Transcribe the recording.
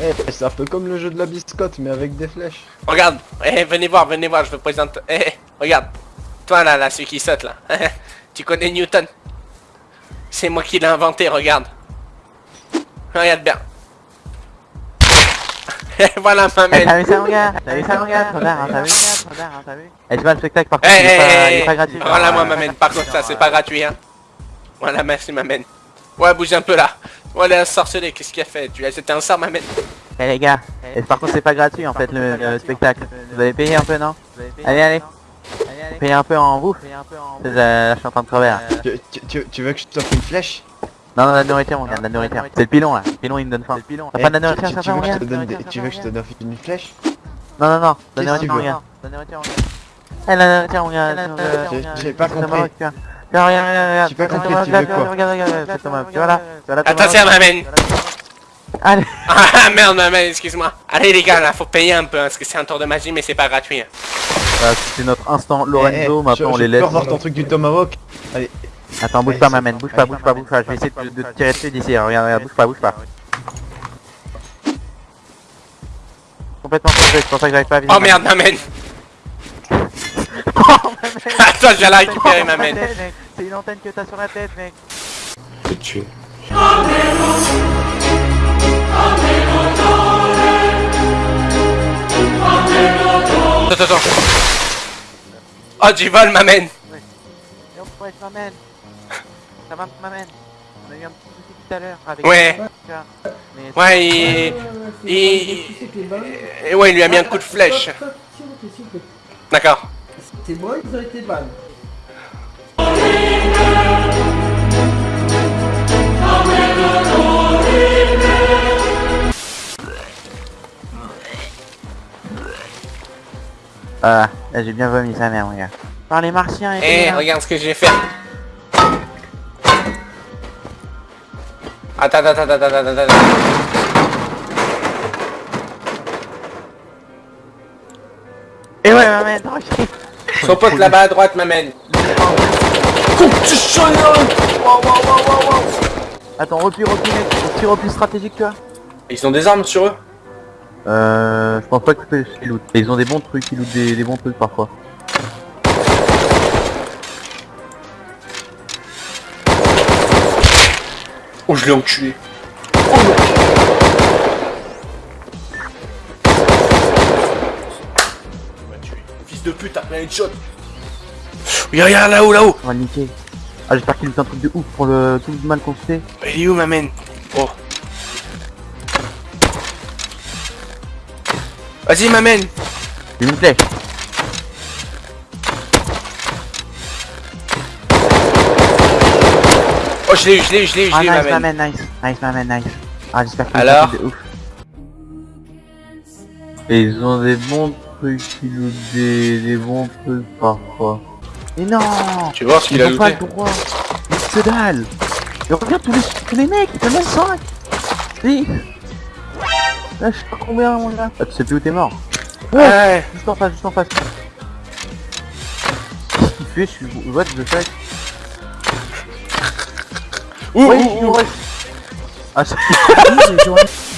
Eh, c'est un peu comme le jeu de la biscotte, mais avec des flèches. Regarde, eh, venez voir, venez voir, je vous présente. Eh, eh, regarde. Toi là, là, celui qui saute là. tu connais Newton? C'est moi qui l'ai inventé, regarde. Regarde bien. voilà ma mère. t'as vu ça mon gars? T'as vu ça mon gars? Hein, t'as vu? Tard, hein, t'as vu? Eh, tu vois le spectacle par contre, il est pas- il eh, est pas eh, gratuit. voilà moi ma mène. Par contre ça c'est pas gratuit hein. Voilà merci ma mène. Ouais bouge un peu là. Voilà un sorcelé, qu'est-ce qu'il a fait? Tu as jeté un sort ma Eh les gars, et par contre c'est pas gratuit en fait le, le spectacle. Vous avez payé un peu non? Allez allez Payez un peu en bouffe. Euh, je suis en train de crever là. Tu, tu- tu- tu veux que je t'offre une flèche? Non non la nourriture mon gars, la nourriture. C'est le pilon là. Le pilon il me donne faim. T'as Eh, pas de la tu- nourriture tu, veux que je te donne Tu veux que je te donne une flèche? Non non non, la nourriture tu mon gars. La nourriture mon gars. Eh la nourriture mon gars. J'ai- pas compris. Vois. Regarde, regarde, regarde, J'ai pas compris, tu veux regarde, quoi Regarde, regarde, regarde, c'est Thomas. Tu vois là Attention ma mène Allez Ah merde ma mène, excuse-moi. Allez les gars là, faut payer un peu hein, parce que c'est un tour de magie mais c'est pas gratuit. hein. Voilà, C'était notre instant Lorenzo, eh, maintenant je- on je les laisse. revoir ton truc du tomahawk Allez, Attends, bouge pas ma main, bouge pas, bouge pas, bouge pas, je vais essayer de, te tirer dessus d'ici, regarde, regarde, bouge pas, bouge pas. Complètement changé, c'est pour ça que j'arrive pas à viser. Oh merde ma mène Attends je viens la récupérer ma mène C'est une antenne que t'as sur la tête mec te tuer. Attends attends Oh du vol ma mène Et on ouais, je m'amène Ça va, m'amène On a eu un petit souci tout à l'heure avec... Ouais. mais- Ouais il... il... Et ouais il lui a mis un coup de flèche. D'accord. C'est moi, ils ont été ban. Ah, là j'ai bien vomi sa mère mon gars. Par les martiens et Eh, tout, regarde ce que j'ai fait. Attends, attends, attends, attends, attends, attends. Et ouais m'amène, ok Son pote là-bas à droite m'amène. Attends, repli, repli mec, repli, repli stratégique tu vois Ils ont des armes sur eux Euh, je pense pas que qu'ils lootent. Ils ont des bons trucs, ils lootent des, des bons trucs parfois. Oh, je l'ai enculé. Fils de pute, t'as pris un headshot. Regarde, là-haut, là-haut. On va le niquer. Ah j'espère qu'il loot un truc de ouf pour le tout le mal qu'on se fait. Il est où, m'amène Oh. Vas-y. J'ai mis une flèche. Oh, je l'ai eu, je l'ai eu, je l'ai eu, je Ah l'ai eu, nice m'amène. m'amène, nice. Nice m'amène, nice. Ah j'espère qu'il un truc de ouf. Et ils ont des bons trucs, ils lootent des, des bons trucs parfois. Mais non. Tu vois ce qu'il a pas le droit. Mais que dalle. Mais regarde tous les, tous les mecs, en ont 5 Si Là. Je sais pas combien mon gars Ah tu sais plus où t'es mort. Ouais. Juste en face, juste en face. Qu'est-ce qu'il fait Je suis... What the fuck Ouh, Ouais, ouh. Ah c'est...